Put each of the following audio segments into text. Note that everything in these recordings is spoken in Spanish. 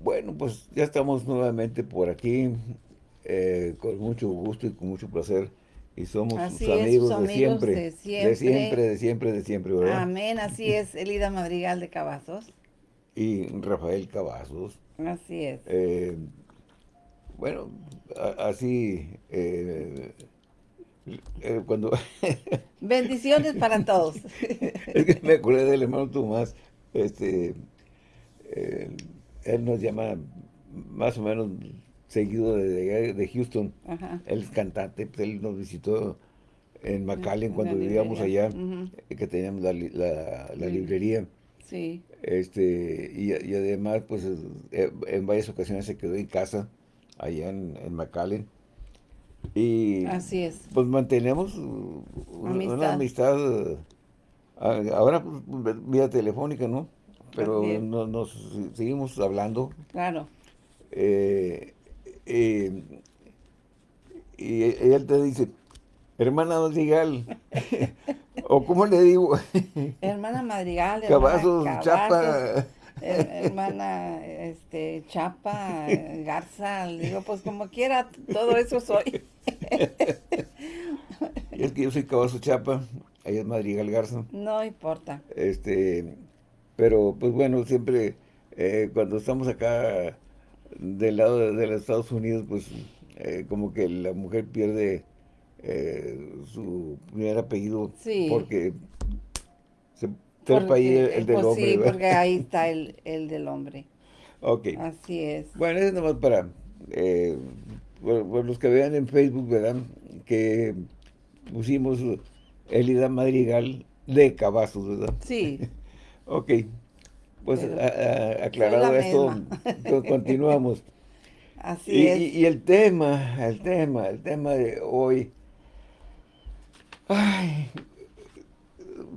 Bueno, pues ya estamos nuevamente por aquí, eh, con mucho gusto y con mucho placer. Y somos sus amigos, de, siempre, de siempre. De siempre, de siempre, de siempre, ¿verdad? Amén, así es, Elida Madrigal de Cavazos. Y Rafael Cavazos. Así es. Eh, bueno, así, eh, eh, cuando... Bendiciones para todos. es que me acordé del hermano Tomás, este, él nos llama más o menos seguido de, Houston. Él es cantante, pues, él nos visitó en McAllen cuando vivíamos allá, que teníamos la, librería. Sí. Este, y, además, pues, eh, en varias ocasiones se quedó en casa, allá en, en McAllen. Y Así es. pues mantenemos una amistad, ahora pues, vía telefónica, ¿no? Pero nos seguimos hablando. Claro. Eh, eh, y él te dice, hermana Madrigal, o ¿cómo le digo? hermana Madrigal, Cavazos, Chapa. hermana este, Chapa, Garza, le digo, pues como quiera, todo eso soy. y es que yo soy Cavazo Chapa, ella es Madrigal Garza. No importa. Este, pero pues bueno, siempre eh, cuando estamos acá del lado de, los Estados Unidos, pues eh, como que la mujer pierde eh, su primer apellido porque se trepa ahí el, del pues hombre. Sí, porque ahí está el, el, del hombre. Ok. Así es. Bueno, es nomás para eh, los que vean en Facebook, ¿verdad? Que pusimos Elida Madrigal de Cavazos, ¿verdad? Sí. ok. Pues aclarado esto, continuamos. Así y, es. Y, el tema, el tema, el tema de hoy. Ay,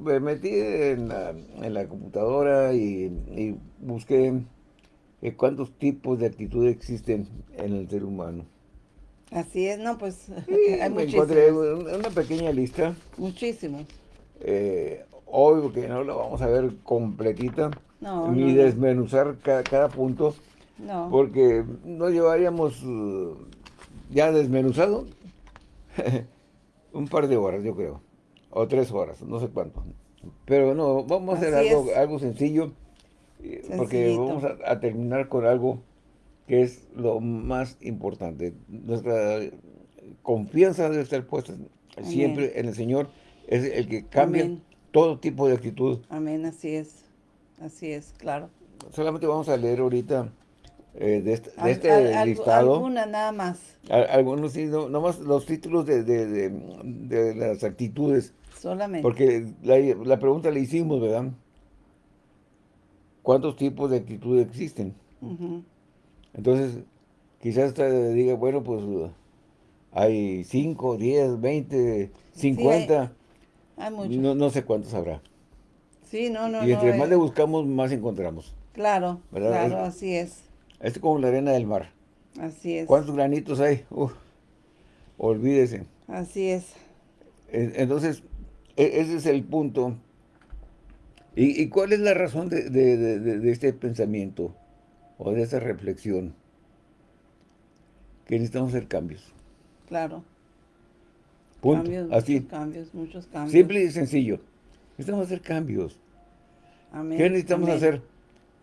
me metí en la, computadora y, busqué eh, cuántos tipos de actitud existen en el ser humano. Así es, no, pues hay me encontré una pequeña lista. Muchísimos. Eh, obvio que no la vamos a ver completita, ni desmenuzar cada, punto, porque no llevaríamos uh, ya desmenuzado un par de horas, yo creo, o tres horas, no sé cuánto. Pero no, vamos a hacer algo, algo sencillo, eh, porque vamos a, terminar con algo que es lo más importante. Nuestra confianza debe estar puesta siempre en el Señor, es el que cambia todo tipo de actitud. Amén, así es. Así es, claro. Solamente vamos a leer ahorita eh, de este, este listado. Alguna nada más. algunos sí, no, más los títulos de, de, de, las actitudes. Solamente. Porque la, la, pregunta le hicimos, ¿verdad? ¿Cuántos tipos de actitudes existen? Entonces, quizás te diga, bueno, pues hay 5, 10, 20, 50. Hay, muchos. No, no sé cuántos habrá. Sí, no, no, Y entre más eh. le buscamos, más encontramos. Claro, claro, así es. Es como la arena del mar. Así es. ¿Cuántos granitos hay? Uf, olvídese. Así es. Entonces, e, ese es el punto. ¿Y, cuál es la razón de, este pensamiento o de esta reflexión? Que necesitamos hacer cambios. Claro. Punto. Cambios, Así. Muchos cambios, muchos cambios. Simple y sencillo. Necesitamos hacer cambios. ¿Qué necesitamos hacer?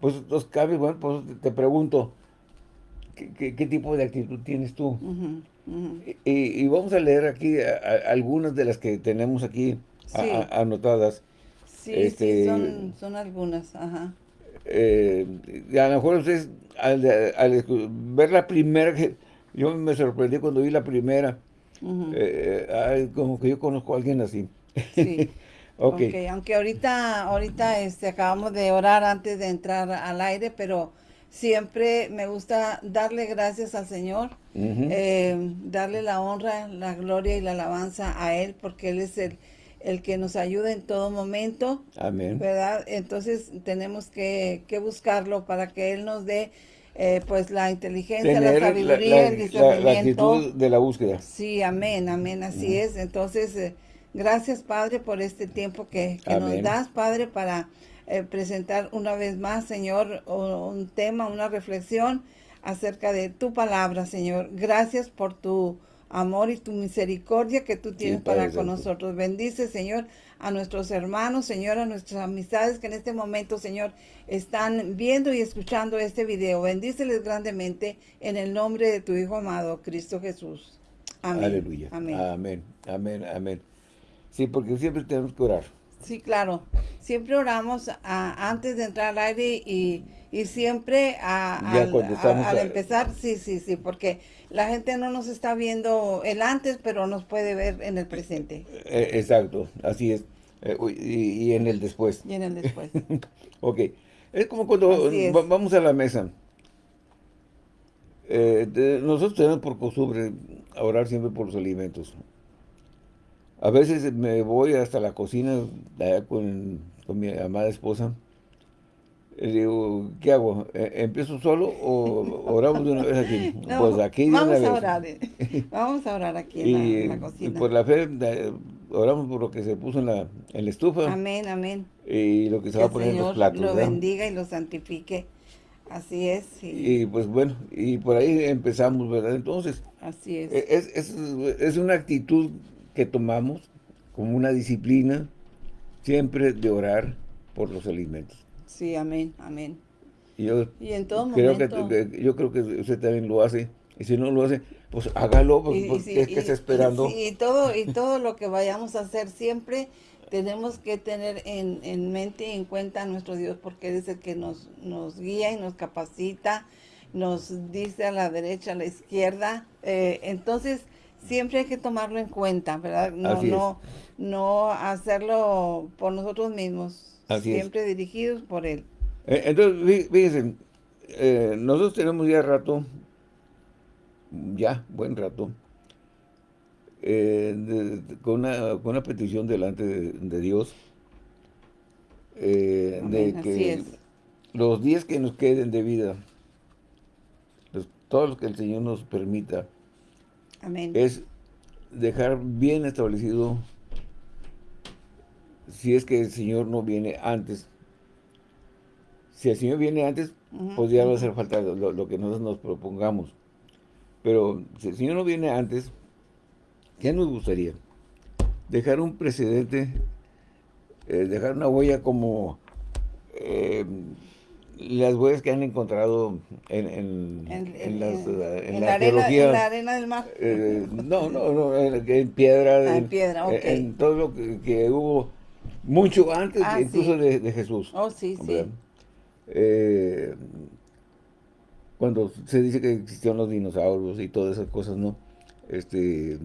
Pues los cambios, bueno, pues te pregunto, ¿qué, tipo de actitud tienes tú? Y, vamos a leer aquí algunas de las que tenemos aquí anotadas. Sí, sí, este, son, algunas, ajá. Eh, a lo mejor ustedes, al, ver la primera, yo me sorprendí cuando vi la primera, eh, como que yo conozco a alguien así. Sí. Okay. aunque ahorita, ahorita este, acabamos de orar antes de entrar al aire, pero siempre me gusta darle gracias al Señor, eh, darle la honra, la gloria y la alabanza a Él, porque Él es el, el que nos ayuda en todo momento. Amén. ¿Verdad? Entonces tenemos que, buscarlo para que Él nos dé eh, pues la inteligencia, la sabiduría, el discernimiento. La, actitud de la búsqueda. Sí, amén, amén, así es. Entonces... Eh, Gracias, Padre, por este tiempo que, nos das, Padre, para eh, presentar una vez más, Señor, un tema, una reflexión acerca de tu palabra, Señor. Gracias por tu amor y tu misericordia que tú tienes para con nosotros. Bendice, Señor, a nuestros hermanos, Señor, a nuestras amistades que en este momento, Señor, están viendo y escuchando este video. Bendíceles grandemente en el nombre de tu Hijo amado, Cristo Jesús. Amén. Aleluya. Amén. Amén. Amén. Amén. Sí, porque siempre tenemos que orar. Sí, claro. Siempre oramos antes de entrar al aire y, siempre al, empezar, sí, sí, sí, porque la gente no nos está viendo el antes, pero nos puede ver en el presente. Eh, exacto, así es. Eh, y, en el después. Y en el después. ok. Es como cuando vamos a la mesa. Eh, nosotros tenemos por costumbre orar siempre por los alimentos. A veces me voy hasta la cocina con, con mi amada esposa. Digo, ¿qué hago? ¿E-, ¿Empiezo solo o oramos de una vez aquí? pues aquí vamos a orar. Vamos a orar aquí en, la, cocina. Y por la fe, oramos por lo que se puso en la, en la estufa. Amén, amén. Y lo que se va a poner en los platos. lo bendiga y lo santifique. Así es. Y pues bueno, y por ahí empezamos, ¿verdad? Entonces. Así es. E-, es, es, es una actitud que tomamos como una disciplina siempre de orar por los alimentos. Sí, amén, amén. Y, yo en todo creo momento. Que, yo creo que usted también lo hace. Y si no lo hace, pues hágalo, pues, porque es que está esperando. Y, todo, y todo lo que vayamos a hacer siempre tenemos que tener en, mente y en cuenta a nuestro Dios, porque es el que nos, nos guía y nos capacita, nos dice a la derecha, a la izquierda. Eh, entonces, siempre hay que tomarlo en cuenta, ¿verdad? No, no, no hacerlo por nosotros mismos, siempre dirigidos por Él. Eh, entonces, fíjense, eh, nosotros tenemos ya rato, ya, buen rato, eh, con, una, petición delante de, Dios, de que los días que nos queden de vida, todos los que el Señor nos permita, es dejar bien establecido si es que el Señor no viene antes. Si el Señor viene antes, pues ya va a hacer falta lo, que nosotros nos propongamos. Pero si el Señor no viene antes, ¿qué nos gustaría? Dejar un precedente, eh, dejar una huella como eh, las huellas que han encontrado en, en, en, las, en, la, arena, en la arena del mar. Eh, no, no, no, en, piedra. Ah, en, piedra, ok. En todo lo que, hubo mucho antes ah, incluso de, Jesús. Oh, sí, sí. Eh, cuando se dice que existieron los dinosaurios y todas esas cosas, ¿no? Este,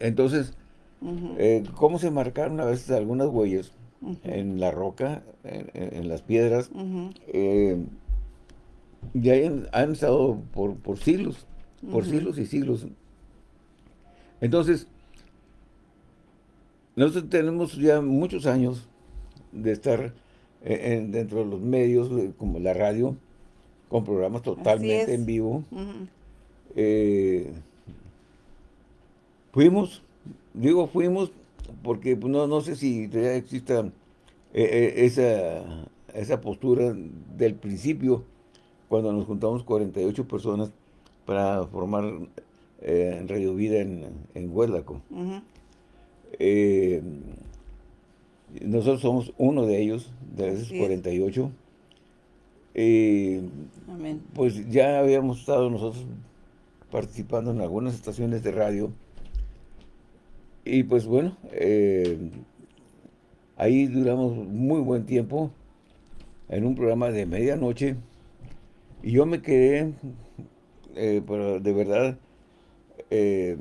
entonces, eh, ¿cómo se marcaron a veces algunas huellas? en la roca, en, las piedras, eh, y han, estado por, por siglos, por siglos y siglos. Entonces, nosotros tenemos ya muchos años de estar eh, dentro de los medios, eh, como la radio, con programas totalmente en vivo. fuimos, digo fuimos, porque pues, no, no sé si todavía exista eh, eh, esa, esa postura del principio, cuando nos juntamos 48 personas para formar eh, Radio Vida en, en Huérdaco. nosotros somos uno de ellos, de esos 48. Pues ya habíamos estado nosotros participando en algunas estaciones de radio y pues bueno, eh, ahí duramos muy buen tiempo en un programa de medianoche y yo me quedé, eh, pero de verdad, eh,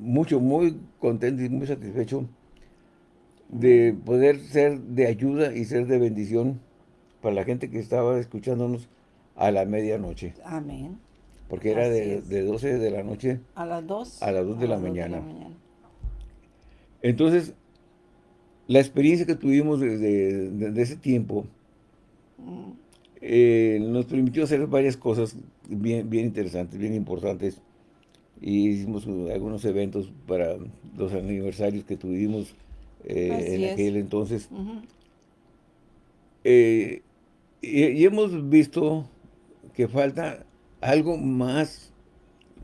mucho, muy contento y muy satisfecho de poder ser de ayuda y ser de bendición para la gente que estaba escuchándonos a la medianoche. Amén. Porque era de, 12 de la noche a las 2, a las 2 de, la, mañana. Entonces, la experiencia que tuvimos desde, ese tiempo eh, nos permitió hacer varias cosas bien, bien interesantes, bien importantes. Y hicimos algunos eventos para los aniversarios que tuvimos eh, en aquel entonces. Eh, y, hemos visto que falta algo más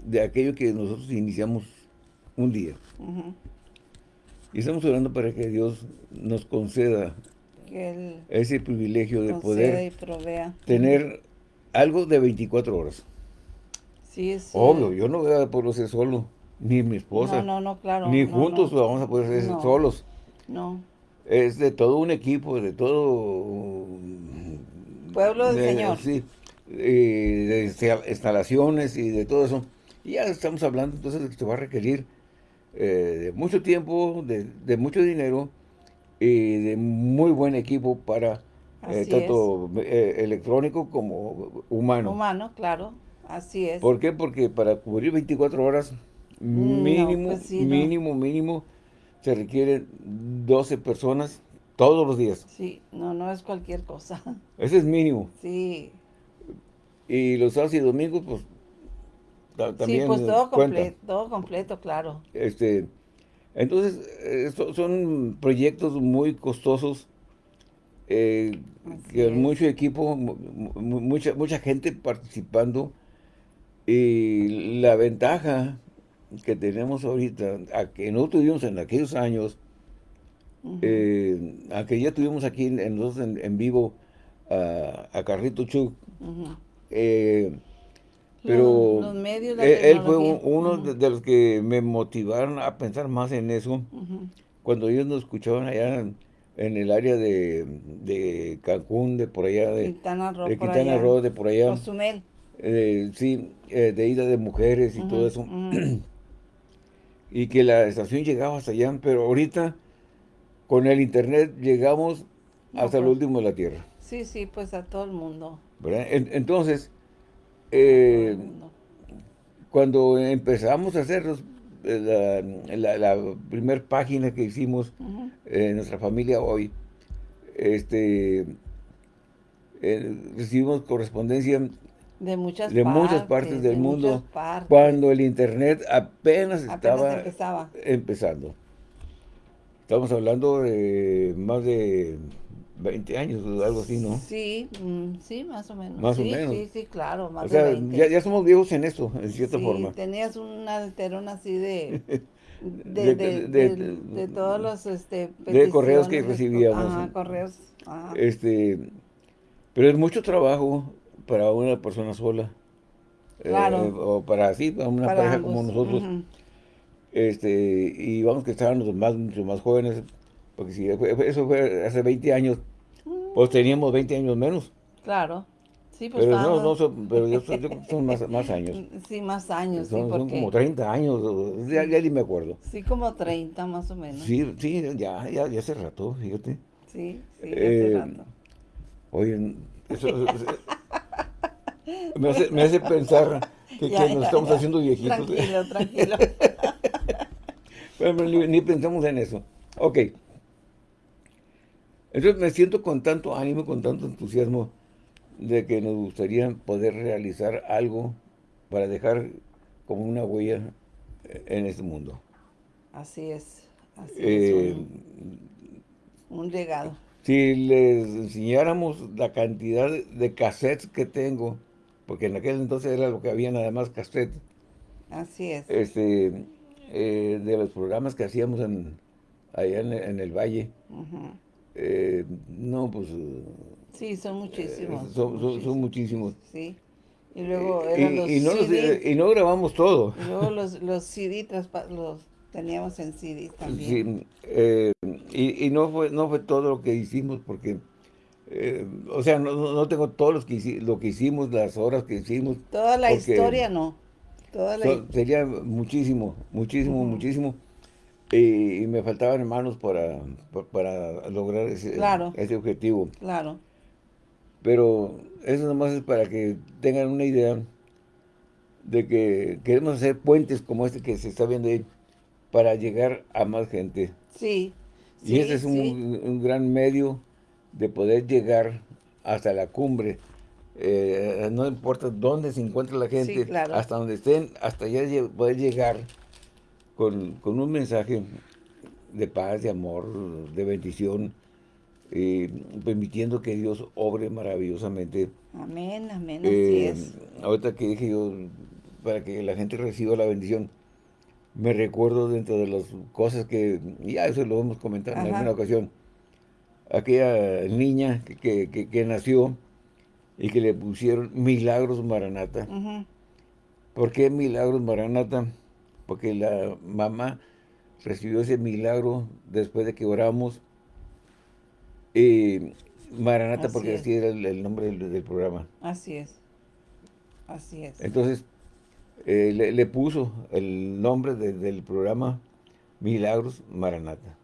de aquello que nosotros iniciamos un día. Y estamos orando para que Dios nos conceda ese privilegio de poder tener algo de 24 horas. Sí. Obvio, yo no voy a poder ser solo, ni mi esposa. No, no, claro. Ni juntos vamos a poder ser solos. No. Es de todo un equipo, de todo... Pueblo del Señor. Sí, de instalaciones y de todo eso. Y ya estamos hablando entonces de que se va a requerir eh, de mucho tiempo, de, mucho dinero y de muy buen equipo para eh, tanto eh, electrónico como humano. Humano, claro, así es. ¿Por qué? Porque para cubrir 24 horas mm, mínimo, pues mínimo, mínimo, se requieren 12 personas todos los días. Sí, no, no es cualquier cosa. Ese es mínimo. Sí. Y los sábados y domingos, pues sí, pues todo completo, todo completo, claro. Este, entonces, eh, son proyectos muy costosos, eh, que mucho equipo, mucha, mucha gente participando, y la ventaja que tenemos ahorita, a que no tuvimos en aquellos años, eh, aunque ya tuvimos aquí en, en, vivo a, Carrito Chuc, pero él, fue uno de, los que me motivaron a pensar más en eso. Cuando ellos nos escuchaban allá en, el área de, Cancún, de por allá, de Quintana Roo, de, Quintana Roo, de por allá. Eh, sí, eh, de ida de mujeres y todo eso. y que la estación llegaba hasta allá, pero ahorita con el internet llegamos hasta el pues. último de la tierra. Sí, sí, pues a todo el mundo. entonces, eh, cuando empezamos a hacer eh, la, la, primera página que hicimos en nuestra familia hoy, este, eh, recibimos correspondencia de muchas, de partes, muchas partes del mundo cuando el internet apenas, estaba empezando. Estamos hablando de más de 20 años o algo así, ¿no? Sí, mm, sí, más o menos. Más o menos. Sí, sí, claro, más o sea, Ya, ya somos viejos en esto, en cierta sí, forma. tenías un alterón así de... De, de, de, todos los este, de correos que recibíamos. Ajá, correos. Este, pero es mucho trabajo para una persona sola. Claro. Eh, o para así, para una pareja como nosotros. este Y vamos que estaban los más, mucho más jóvenes, porque si eso fue hace 20 años, pues teníamos 20 años menos. Claro. Sí, pues pero no, no son, pero son, más, más, años. Sí, más años, son, sí, porque... son como 30 años, ya, ya, ni me acuerdo. Sí, como 30 más o menos. Sí, sí, ya, ya, ya hace rato, fíjate. Sí, sí, hace eh, rato. Oye, eso, me, hace, me hace pensar que, que nos estamos haciendo viejitos. Tranquilo, tranquilo. Pero ni, ni pensamos en eso. Ok. Entonces me siento con tanto ánimo, con tanto entusiasmo de que nos gustaría poder realizar algo para dejar como una huella en este mundo. Así es, así es, eh, un, legado. Si les enseñáramos la cantidad de cassettes que tengo, porque en aquel entonces era lo que había nada más cassettes. Así es. Este, eh, de los programas que hacíamos en, allá en, el Valle. Eh, no, pues... Sí, son muchísimos. son, muchísimos. Sí. Y luego eran los y, no y no grabamos todo. Y luego los, los CD los teníamos en CD también. Sí, eh, y, y, no fue no fue todo lo que hicimos porque... Eh, o sea, no, no tengo todo lo que, lo que hicimos, las horas que hicimos. Toda la historia no. Toda la... sería muchísimo, muchísimo, muchísimo y, me faltaban hermanos para, para lograr ese, ese objetivo. Claro. Pero eso nomás es para que tengan una idea de que queremos hacer puentes como este que se está viendo ahí para llegar a más gente. Sí. Y ese es un, gran medio de poder llegar hasta la cumbre. Eh, no importa dónde se encuentre la gente, hasta donde estén, hasta allá poder llegar con, un mensaje de paz, de amor, de bendición, eh, permitiendo que Dios obre maravillosamente. Amén, amén, así es. Ahorita que dije yo, para que la gente reciba la bendición, me recuerdo dentro de las cosas que, ya eso lo hemos comentado en alguna ocasión, aquella niña que, nació y que le pusieron Milagros Maranata. ¿Por qué Milagros Maranata? Porque la mamá recibió ese milagro después de que oramos. Y Maranata, porque así era el, nombre del, programa. Así es. Así es. Entonces, eh, le, puso el nombre del programa Milagros Maranata.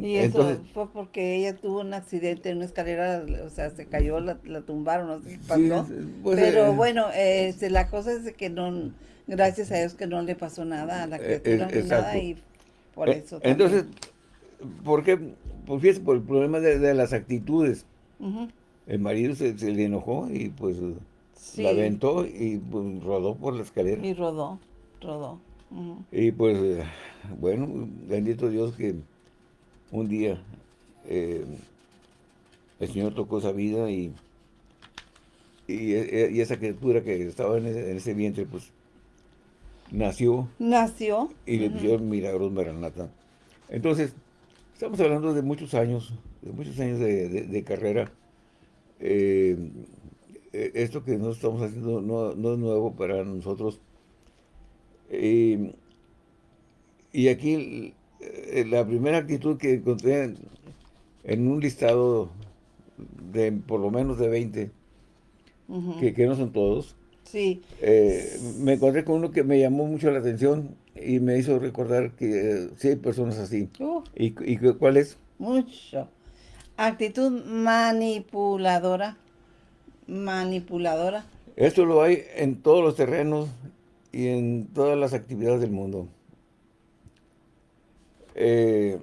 Y eso fue porque ella tuvo un accidente en una escalera, o sea, se cayó, la, tumbaron, no sé qué pasó. Pues, Pero eh, bueno, este, la cosa es que no, gracias a Dios que no le pasó nada a la eh, criatura, nada, y por eso Entonces, ¿por qué? Pues fíjese, por el problema de, las actitudes. El marido se, le enojó y pues la aventó y pues, rodó por la escalera. Y rodó, rodó. Y pues, bueno, bendito Dios que un día eh, el Señor tocó esa vida y, y, esa criatura que estaba en ese, vientre, pues, nació. Nació. Y le pusieron milagros Maranata. Entonces, estamos hablando de muchos años, de muchos años de, carrera. Eh, eh, esto que nosotros estamos haciendo no, es nuevo para nosotros. y aquí eh, la primera actitud que encontré en, un listado de por lo menos de 20, que, no son todos, sí. Eh, me encontré con uno que me llamó mucho la atención y me hizo recordar que eh, sí hay personas así. ¿Y, ¿Y cuál es? Mucho. Actitud manipuladora. Manipuladora. Esto lo hay en todos los terrenos y en todas las actividades del mundo. Eh,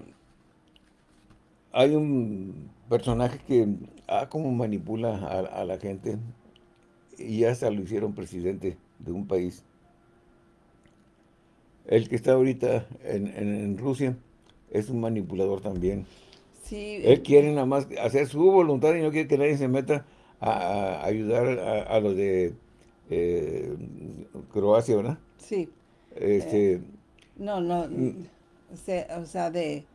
hay un personaje que ah, como manipula a, la gente y hasta lo hicieron presidente de un país. El que está ahorita en, Rusia es un manipulador también. Sí. Él quiere nada más hacer su voluntad y no quiere que nadie se meta a, ayudar a, los de eh, Croacia, ¿verdad? Sí. Este, eh, no, no. Mm o sea, de,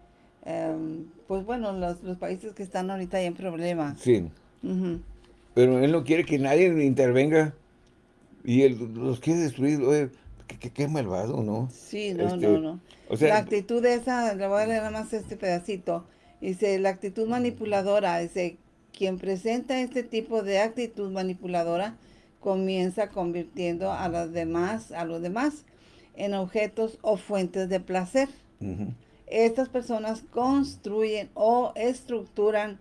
em, pues bueno, los, los, países que están ahorita en problemas. Sí. Pero él no quiere que nadie intervenga y él los quiere destruir. Oye, qué, malvado, ¿no? Sí, no, este, no, no. O sea, la actitud esa, le voy a leer nada más este pedacito. Dice, la actitud manipuladora, dice, quien presenta este tipo de actitud manipuladora comienza convirtiendo a los demás, a los demás en objetos o fuentes de placer. Estas personas construyen o estructuran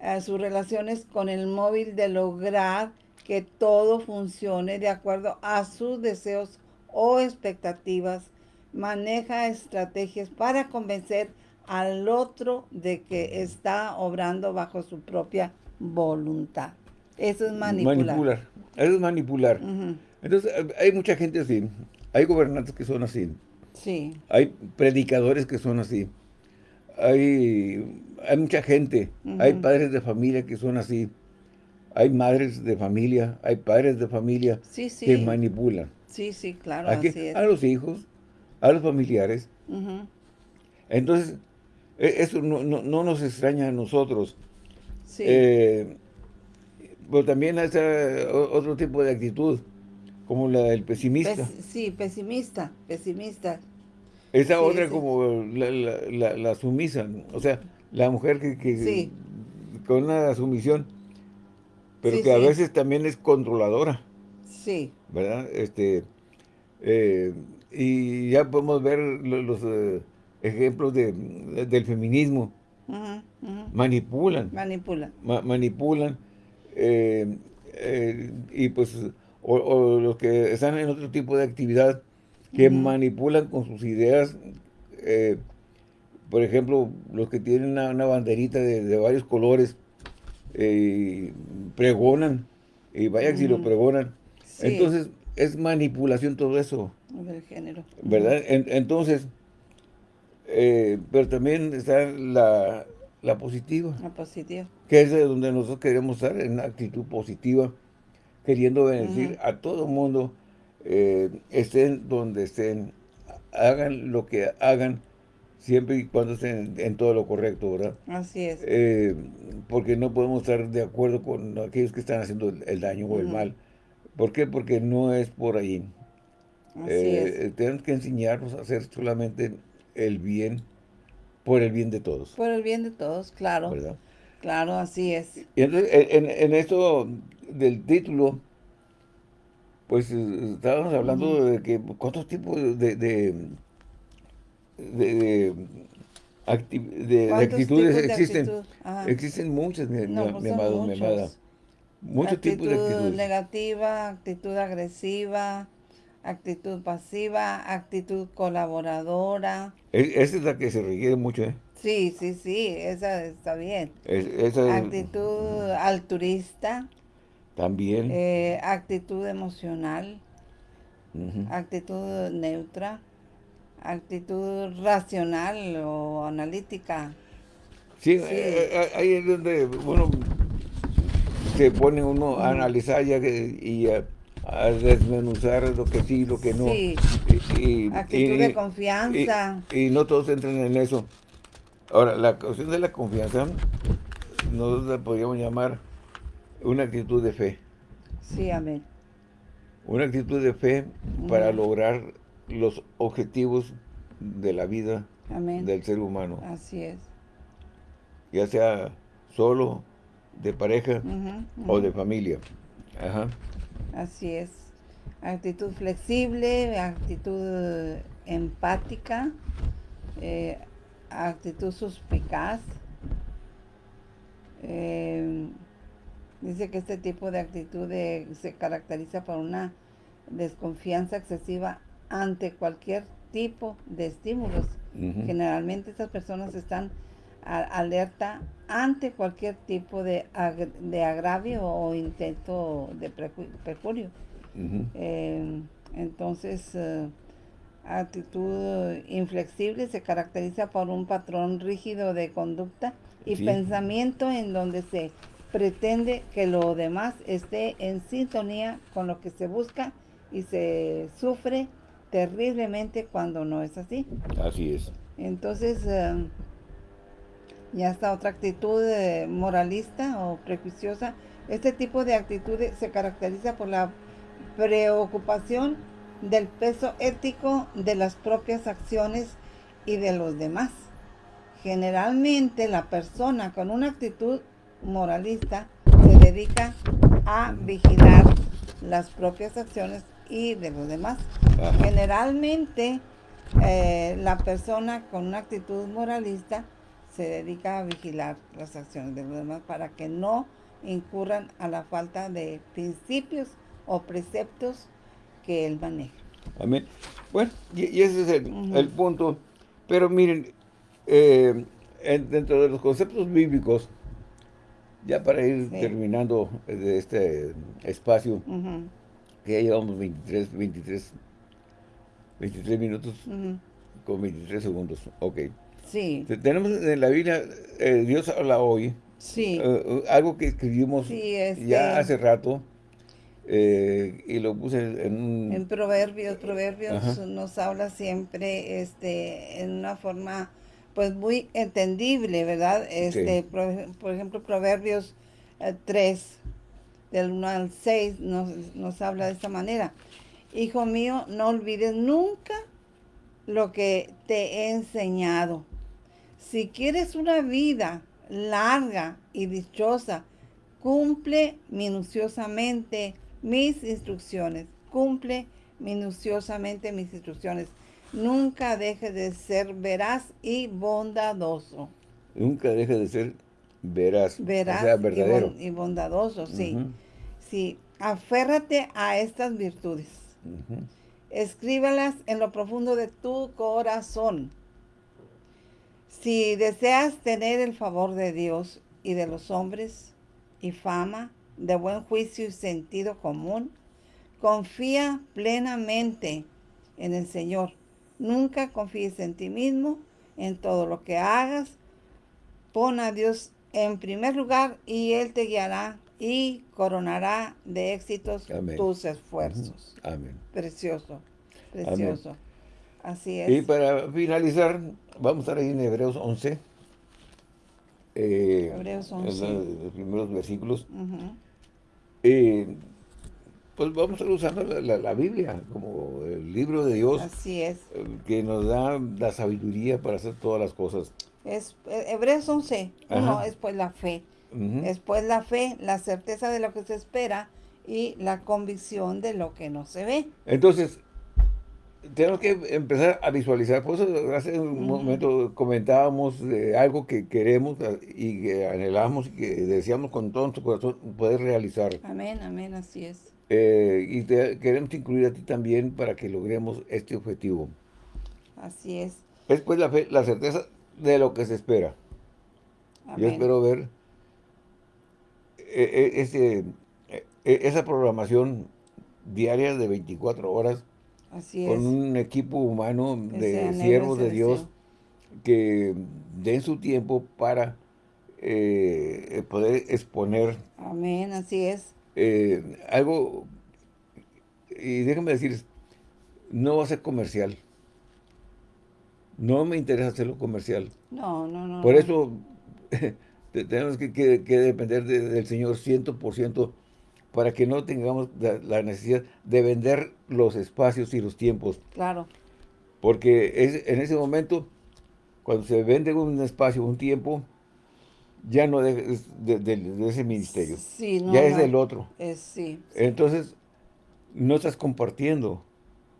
eh, sus relaciones con el móvil de lograr que todo funcione de acuerdo a sus deseos o expectativas. Maneja estrategias para convencer al otro de que está obrando bajo su propia voluntad. Eso es manipular. Manipular. Eso es manipular. Entonces, hay mucha gente así. Hay gobernantes que son así. Sí. Hay predicadores que son así. Hay, hay mucha gente. Hay padres de familia que son así. Hay madres de familia, hay padres de familia que manipulan. Sí, sí, claro, así es. A los hijos, a los familiares. Entonces, e, eso no, nos extraña a nosotros. Sí. Eh, pero también hay otro tipo de actitud como la del pesimista. sí, pesimista, pesimista. Esa otra como la, sumisa, o sea, la mujer que, con una sumisión, pero que a veces también es controladora. Sí. ¿Verdad? Este, eh, y ya podemos ver los, eh, ejemplos de, del feminismo. Manipulan. Manipulan. manipulan. Eh, y pues o, los que están en otro tipo de actividad que manipulan con sus ideas, eh, por ejemplo, los que tienen una, banderita de, varios colores, eh, pregonan, y vaya que si lo pregonan. Entonces, es manipulación todo eso. Del género. ¿Verdad? entonces, eh, pero también está la la positiva. La positiva. Que es de donde nosotros queremos estar, en una actitud positiva, queriendo bendecir a todo el mundo, eh, estén donde estén, hagan lo que hagan, siempre y cuando estén en, todo lo correcto, ¿verdad? Así es. Eh, porque no podemos estar de acuerdo con aquellos que están haciendo el, daño o el mal. ¿Por qué? Porque no es por ahí. Así eh, Tenemos que enseñarnos a hacer solamente el bien por el bien de todos. Por el bien de todos, claro. ¿verdad? Claro, así es. Y entonces, en, esto del título, pues estábamos hablando de que cuántos tipos de, de, de, actitudes existen. existen muchas, mi, pues amado, mi amada. Muchos tipos de actitudes. negativa, actitud agresiva, actitud pasiva, actitud colaboradora. E, esa es la que se requiere mucho, ¿eh? Sí, sí, sí, esa está bien. actitud altruista. También. Eh, actitud emocional. Actitud neutra. Actitud racional o analítica. Sí, eh, eh, ahí es donde, bueno, se pone uno a analizar ya que, y a, desmenuzar lo que sí, lo que no. Sí. Y, Actitud de confianza. Y, no todos entran en eso. Ahora, la cuestión de la confianza, nosotros la podríamos llamar una actitud de fe. Sí, amén. Una actitud de fe para lograr los objetivos de la vida del ser humano. Así es. Ya sea solo, de pareja o de familia. Ajá. Así es. Actitud flexible, actitud empática, eh, actitud suspicaz. Eh, dice que este tipo de actitud se caracteriza por una desconfianza excesiva ante cualquier tipo de estímulos. Generalmente estas personas están alerta ante cualquier tipo de, de agravio o intento de perjurio. Eh, entonces, eh, actitud inflexible se caracteriza por un patrón rígido de conducta y pensamiento en donde se pretende que lo demás esté en sintonía con lo que se busca y se sufre terriblemente cuando no es así. Así es. Entonces, eh, ya está otra actitud eh, moralista o prejuiciosa. Este tipo de actitud se caracteriza por la preocupación del peso ético de las propias acciones y de los demás. Generalmente la persona con una actitud moralista se dedica a vigilar las propias acciones y de los demás. Generalmente eh, la persona con una actitud moralista se dedica a vigilar las acciones de los demás para que no incurran a la falta de principios o preceptos que él maneja. Amén. Bueno, y, ese es el, punto. Pero miren, eh, dentro de los conceptos bíblicos, ya para ir terminando de este espacio, que ya llevamos 23, 23, 23 minutos con 23 segundos. Ok. Sí. Tenemos en la Biblia, eh, Dios habla hoy. Sí. Eh, algo que escribimos este ya hace rato. Y lo puse en un... En Proverbios, Proverbios nos habla siempre este, en una forma pues muy entendible, ¿verdad? Este, por, ejemplo, Proverbios 3, del 1 al 6, nos, nos habla de esta manera. Hijo mío, no olvides nunca lo que te he enseñado si quieres una vida larga y dichosa, cumple minuciosamente mis instrucciones. Cumple minuciosamente mis instrucciones. Nunca deje de ser veraz y bondadoso. Nunca deje de ser veraz, veraz verdadero. Y, bondadoso, sí. Sí, aférrate a estas virtudes. Escríbalas en lo profundo de tu corazón si deseas tener el favor de Dios y de los hombres y fama, de buen juicio y sentido común, confía plenamente en el Señor. Nunca confíes en ti mismo, en todo lo que hagas. Pon a Dios en primer lugar y Él te guiará y coronará de éxitos tus esfuerzos. Amén. Precioso, precioso. Así es. Y para finalizar, vamos a estar ahí en Hebreos 11. Eh, Hebreos 11. En los primeros versículos. Eh, pues vamos a estar usando la, Biblia como el libro de Dios. Así es. Que nos da la sabiduría para hacer todas las cosas. Es, eh, Hebreos 11, uno es pues la fe. Después la fe, la certeza de lo que se espera y la convicción de lo que no se ve. Entonces, tenemos que empezar a visualizar. Por eso hace un momento comentábamos de algo que queremos y que anhelamos y que deseamos con todo nuestro corazón poder realizar. Amén, amén, así es. Eh, y queremos incluir a ti también para que logremos este objetivo. Así es. Es pues la fe, la certeza de lo que se espera. Yo espero ver eh, eh, ese, esa programación diaria de 24 horas con un equipo humano de siervos de Dios que den su tiempo para poder exponer. Amén, así es eh, algo, y déjame decir, no va a ser comercial. No me interesa hacerlo comercial. No, no, no. Por eso tenemos que, depender del Señor 100% para que no tengamos la, necesidad de vender los espacios y los tiempos. Claro. Porque es, en ese momento, cuando se vende un espacio, un tiempo, ya no de, de, ese ministerio. ya es del otro. sí, Entonces, no estás compartiendo,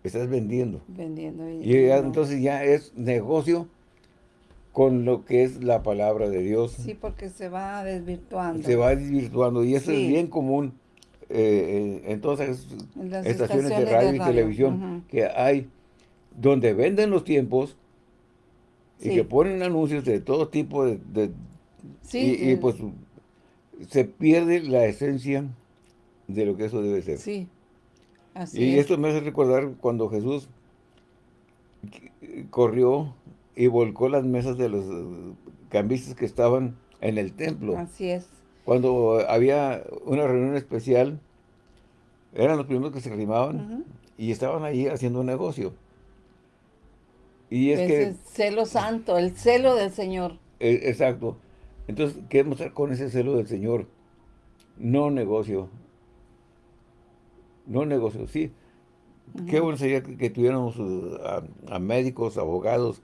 estás vendiendo. Vendiendo. Y, entonces ya es negocio con lo que es la palabra de Dios. Sí, porque se va desvirtuando. Se va desvirtuando y eso es bien común eh, en todas las estaciones, de radio, y televisión que hay, donde venden los tiempos y que ponen anuncios de todo tipo de, y, pues se pierde la esencia de lo que eso debe ser. Sí, así Y esto me hace recordar cuando Jesús corrió y volcó las mesas de los cambistas que estaban en el templo. Así es. Cuando había una reunión especial, eran los primeros que se arrimaban y estaban ahí haciendo un negocio. Y es, que... El celo santo, el celo del Señor. E, exacto. Entonces, queremos estar con ese celo del Señor. No negocio. No negocio, sí. Qué bueno sería que, tuviéramos uh, a, médicos, abogados,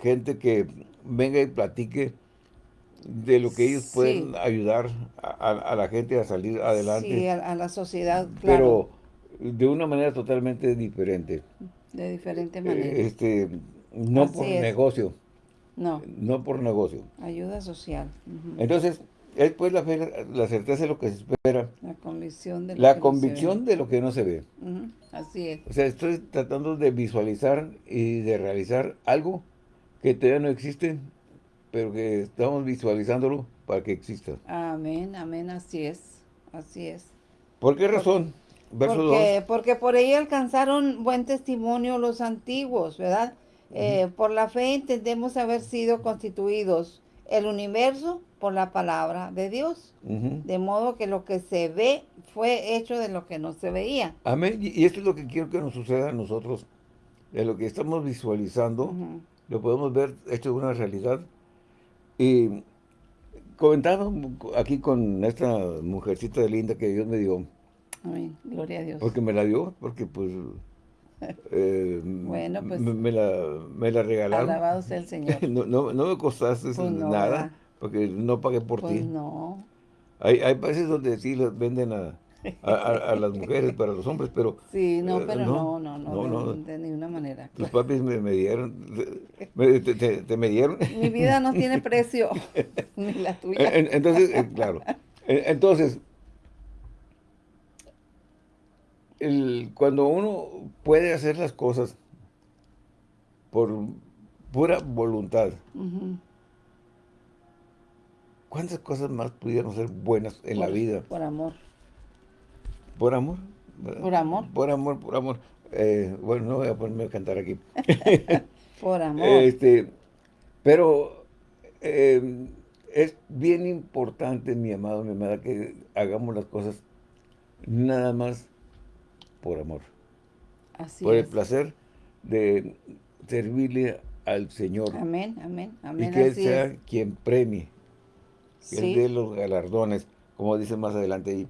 gente que venga y platique de lo que ellos pueden ayudar a, la gente a salir adelante. Sí, a, la sociedad, claro. Pero de una manera totalmente diferente. De diferente manera. este, no por negocio. No. No por negocio. Ayuda social. Entonces, es pues la fe, la certeza de lo que se espera. La convicción de lo La convicción de lo que no se ve. Así es. O sea, estoy tratando de visualizar y de realizar algo que todavía no existe, pero que estamos visualizándolo para que exista. Amén, amén, así es. Así es. ¿Por qué razón? Verso porque, porque por ahí alcanzaron buen testimonio los antiguos, ¿verdad? Eh, por la fe entendemos haber sido constituidos el universo por la palabra de Dios. De modo que lo que se ve fue hecho de lo que no se veía. Amén. Y esto es lo que quiero que nos suceda a nosotros. De lo que estamos visualizando, lo podemos ver hecho de una realidad. Y comentando aquí con esta mujercita linda que Dios me dio. Amén. Gloria a Dios. Porque me la dio, porque pues eh, bueno, pues. Me, la, me la regalaron. Alabado sea el Señor. no, no, no, me costaste pues nada, porque no pagué por pues ti. no. Hay, hay países donde sí los venden a, a, las mujeres para los hombres, pero... Sí, no, eh, pero no, no, no, no, de, ninguna manera. Tus papis me, me dieron, me, te, te, me dieron. Mi vida no tiene precio, ni la tuya. Entonces, eh, claro. Entonces, el, cuando uno puede hacer las cosas por pura voluntad, ¿cuántas cosas más pudieron ser buenas en la vida? Por amor. ¿Por amor? Por amor. Por amor, por amor. Eh, bueno, no voy a ponerme a cantar aquí. por amor. Este, pero em, es bien importante, mi amado, mi amada, que hagamos las cosas nada más por amor. Así por el placer de servirle al Señor. Amén, amén, amén. Y que Él sea quien premie, que Él dé los galardones, como dice más adelante ahí.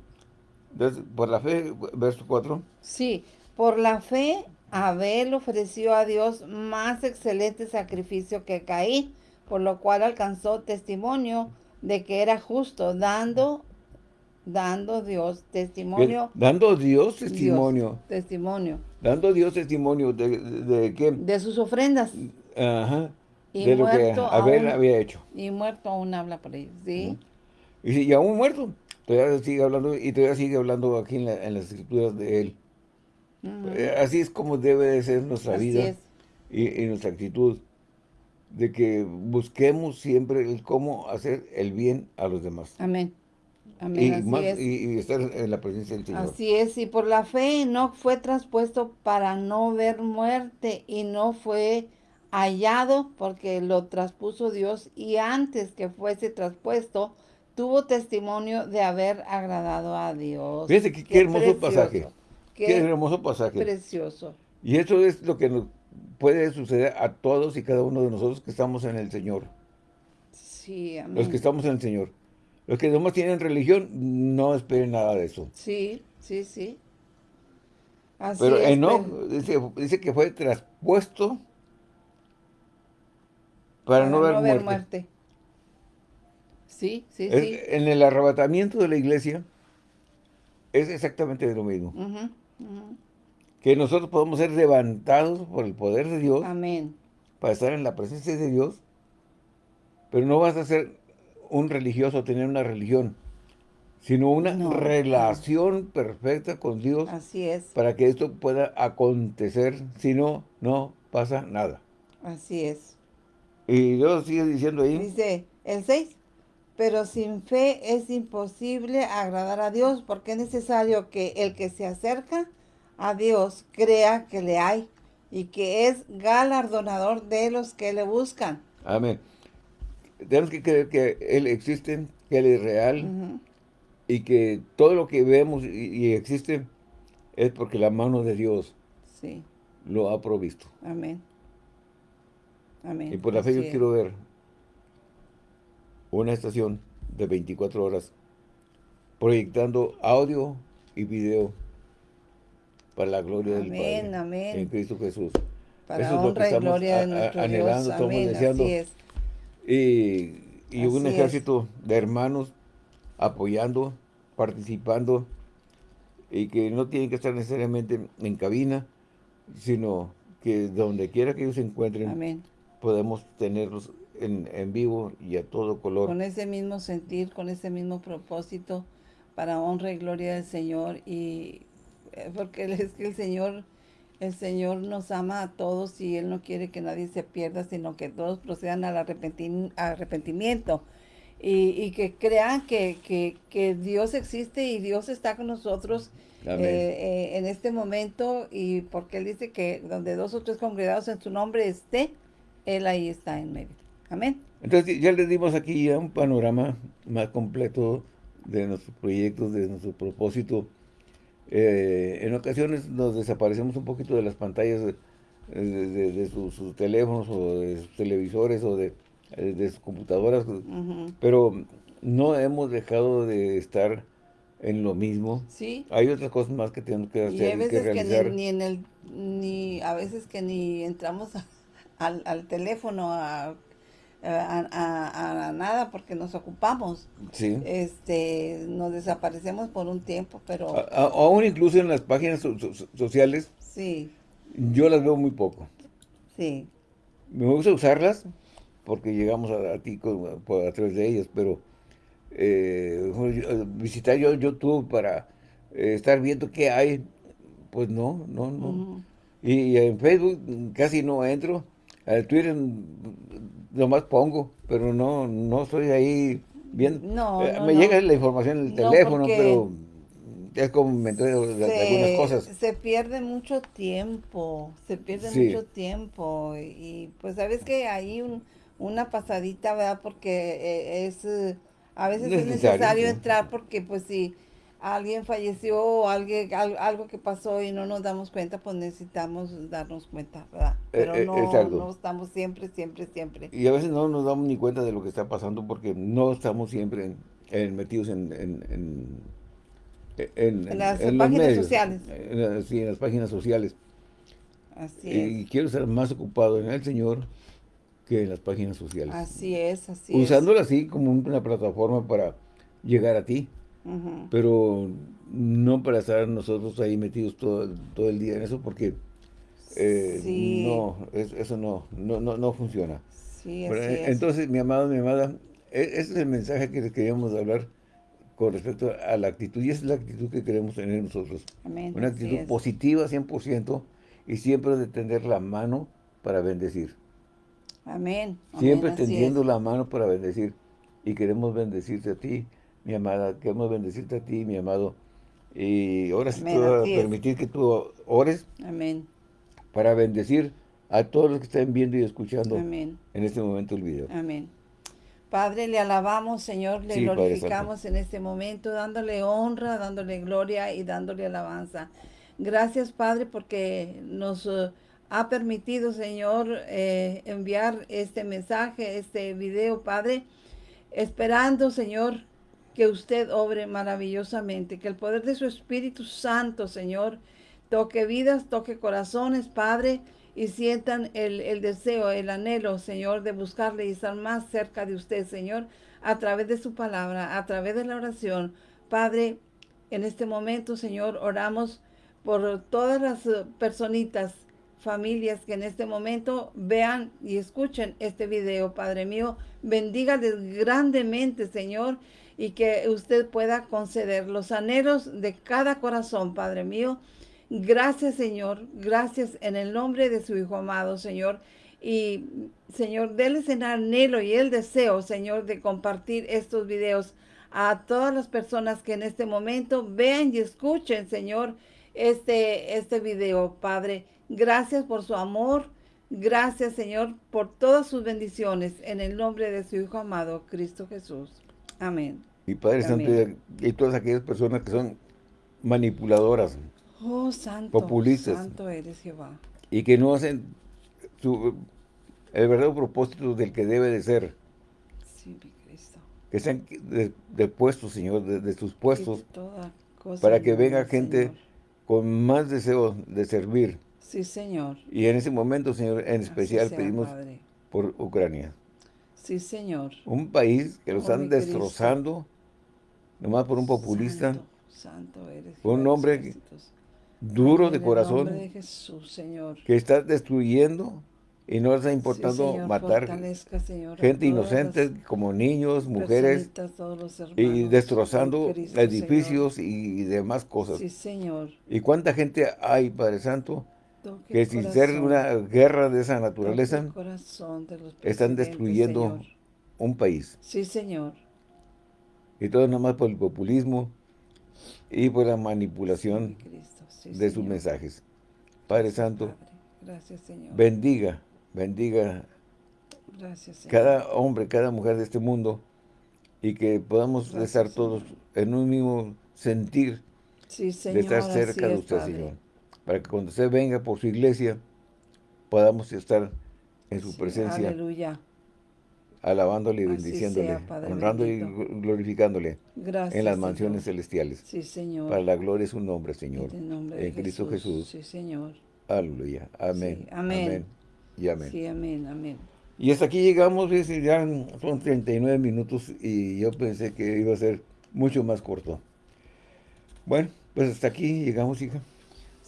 Entonces, por la fe, verso 4. Sí, por la fe Abel ofreció a Dios más excelente sacrificio que Caín, por lo cual alcanzó testimonio de que era justo, dando dando Dios testimonio. Dando Dios testimonio. testimonio. Dando Dios testimonio de, de, qué? De sus ofrendas. Ajá. Y de lo que Abel había hecho. Y muerto aún habla por ellos, ¿sí? Y, aún muerto, todavía sigue hablando, y todavía sigue hablando aquí en, las escrituras de él. Eh, así es como debe de ser nuestra vida y, y, nuestra actitud, de que busquemos siempre el cómo hacer el bien a los demás. Amén. Y, estar en la presencia del Señor. Así es, y por la fe no fue traspuesto para no ver muerte y no fue hallado porque lo traspuso Dios y antes que fuese traspuesto tuvo testimonio de haber agradado a Dios. Fíjense qué, hermoso pasaje. Qué, hermoso pasaje. Precioso. Y eso es lo que nos puede suceder a todos y cada uno de nosotros que estamos en el Señor. Sí, amén. Los que estamos en el Señor. Los que nomás tienen religión, no esperen nada de eso. Sí, sí, sí. Así pero Enoch dice, que fue traspuesto para, no, ver, muerte. Sí, sí, sí. En el arrebatamiento de la iglesia es exactamente lo mismo. Que nosotros podemos ser levantados por el poder de Dios. Amén. Para estar en la presencia de Dios. Pero no vas a ser un religioso tener una religión, sino una relación perfecta con Dios. Así es. Para que esto pueda acontecer, si no, no pasa nada. Así es. Y Dios sigue diciendo ahí. Dice, el 6, pero sin fe es imposible agradar a Dios, porque es necesario que el que se acerca a Dios crea que le hay y que es galardonador de los que le buscan. Amén tenemos que creer que Él existe, que Él es real y que todo lo que vemos y, existe es porque la mano de Dios lo ha provisto. Amén. Amén. Y por la fe yo quiero ver una estación de 24 horas proyectando audio y video para la gloria del Padre. Amén. En Cristo Jesús. Para honra y gloria de nuestro anhelando, Dios. Amén. deseando. Así es y, un ejército de hermanos apoyando, participando, y que no tienen que estar necesariamente en cabina, sino que donde quiera que ellos se encuentren, podemos tenerlos en, en, vivo y a todo color. Con ese mismo sentir, con ese mismo propósito, para honra y gloria del Señor, y eh, porque es que el Señor el Señor nos ama a todos y Él no quiere que nadie se pierda, sino que todos procedan al arrepentimiento. Y, que crean que, Dios existe y Dios está con nosotros eh, eh, en este momento. Y porque Él dice que donde dos o tres congregados en su nombre esté, Él ahí está en medio. Amén. Entonces ya les dimos aquí ya un panorama más completo de nuestros proyectos, de nuestro propósito eh, en ocasiones nos desaparecemos un poquito de las pantallas de, sus, teléfonos o de sus televisores o de, sus computadoras, pero no hemos dejado de estar en lo mismo. Sí. Hay otras cosas más que tenemos que hacer. Y a veces que, ni, en el, ni, a veces que ni entramos al, al teléfono a a, nada porque nos ocupamos. Sí. Este, nos desaparecemos por un tiempo, pero... aún incluso en las páginas sociales. Sí. Yo las veo muy poco. Sí. Me gusta usarlas porque llegamos a, ti a través de ellas, pero eh, visitar yo YouTube para eh, estar viendo qué hay, pues no, no, no. y, en Facebook casi no entro. Al Twitter más pongo, pero no, no estoy ahí viendo. No, eh, me llega la información en el teléfono, pero es como me entero de, algunas cosas. Se pierde mucho tiempo, se pierde mucho tiempo. Y pues sabes que hay un, una pasadita, ¿verdad? Porque eh, es, a veces es necesario entrar porque pues si alguien falleció o alguien, algo que pasó y no nos damos cuenta, pues necesitamos darnos cuenta, ¿verdad? Eh, Pero no, no estamos siempre, siempre, siempre. Y a veces no nos damos ni cuenta de lo que está pasando porque no estamos siempre metidos en, en, en, las páginas sociales. sí, en las páginas sociales. Así es. Y quiero estar más ocupado en el Señor que en las páginas sociales. Así es, así Usándola así como una plataforma para llegar a ti. Pero no para estar nosotros ahí metidos todo, todo el día en eso porque eh, no, eso no, no, no, funciona. Sí, Entonces, mi amado, mi amada, e, ese es el mensaje que queríamos hablar con respecto a la actitud. Y esa es la actitud que queremos tener nosotros. Una actitud positiva 100% y siempre de tender la mano para bendecir. Amén. Siempre tendiendo la mano para bendecir. Y queremos bendecirte a ti, mi amada. Queremos bendecirte a ti, mi amado. Y ahora sí te voy a permitir que tú ores. Amén. Para bendecir a todos los que estén viendo y escuchando en este momento el video. Amén. Padre, le alabamos, Señor, le glorificamos en este momento, dándole honra, dándole gloria y dándole alabanza. Gracias, Padre, porque nos eh, ha permitido, Señor, eh, enviar este mensaje, este video, Padre, esperando, Señor, que usted obre maravillosamente, que el poder de su Espíritu Santo, Señor, toque vidas, toque corazones, Padre, y sientan el, el, deseo, el anhelo, Señor, de buscarle y estar más cerca de usted, Señor, a través de su palabra, a través de la oración. Padre, en este momento, Señor, oramos por todas las eh, personitas, familias que en este momento vean y escuchen este video, Padre mío. Bendígales grandemente, Señor, y que usted pueda conceder los anhelos de cada corazón, Padre mío. Gracias, Señor. Gracias en el nombre de su Hijo amado, Señor. Y, Señor, déles el anhelo y el deseo, Señor, de compartir estos videos a todas las personas que en este momento vean y escuchen, Señor, este, este video, Padre. Gracias por su amor. Gracias, Señor, por todas sus bendiciones. En el nombre de su Hijo amado, Cristo Jesús. Amén. Y Padre Santo, y todas aquellas personas que son manipuladoras, oh, santo, populistas, santo eres Jehová. Y que no hacen el verdadero propósito del que debe de ser. Sí, mi Cristo. Que sean depuestos, Señor, de, sus puestos, para que venga gente con más deseo de servir. Sí, Señor. Y en ese momento, Señor, en especial pedimos por Ucrania. Sí, Señor. Un país que lo están destrozando, nomás por un populista. Santo, eres. un hombre duro de corazón. De Jesús, Señor. Que está destruyendo y no les ha importado matar gente inocente como niños, mujeres y destrozando edificios y demás cosas. Sí, Señor. ¿Y cuánta gente hay, Padre Santo, que sin ser una guerra de esa naturaleza, están destruyendo un país? Sí, Señor. Y todo nada más por el populismo y por la manipulación de sus mensajes. Padre Santo, bendiga bendiga cada hombre, cada mujer de este mundo y que podamos estar todos en un mismo sentir de estar cerca de usted, Señor. Para que cuando usted venga por su iglesia, podamos estar en su presencia. Aleluya. Alabándole y bendiciéndole, honrándole y glorificándole en las mansiones celestiales. Sí, Señor. Para la gloria de su nombre, Señor. En, Cristo Jesús. Sí, Señor. Aleluya. Amén. amén. Y amén. Sí, amén, amén. Y hasta aquí llegamos, ya son 39 minutos y yo pensé que iba a ser mucho más corto. Bueno, pues hasta aquí llegamos, hija.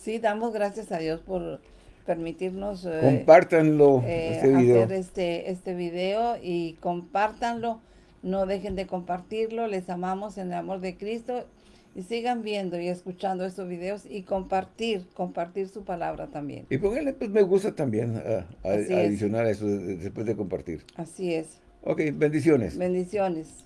Sí, damos gracias a Dios por permitirnos eh, compártanlo eh, este video. hacer este, este video y compártanlo. No dejen de compartirlo. Les amamos en el amor de Cristo y sigan viendo y escuchando estos videos y compartir, compartir su palabra también. Y pónganle pues me gusta también a, adicionar eso después de compartir. Así es. Ok, bendiciones. Bendiciones.